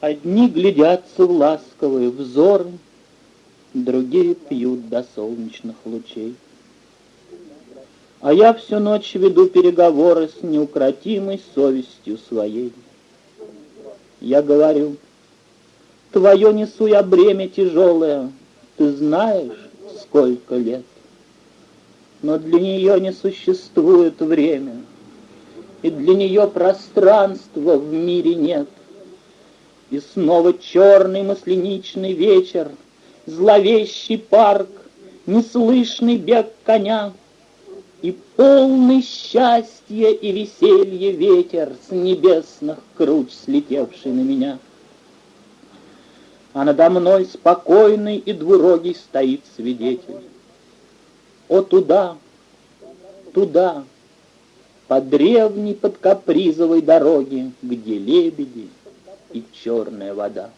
Одни глядятся в ласковые взоры, Другие пьют до солнечных лучей. А я всю ночь веду переговоры С неукротимой совестью своей. Я говорю, твое несу я бремя тяжелое, Ты знаешь, сколько лет. Но для нее не существует время, И для нее пространства в мире нет. И снова черный масленичный вечер, Зловещий парк, неслышный бег коня — и полный счастья и веселья ветер С небесных круч слетевший на меня. А надо мной спокойный и двурогий стоит свидетель. О, туда, туда, по древней под капризовой дороге, Где лебеди и черная вода.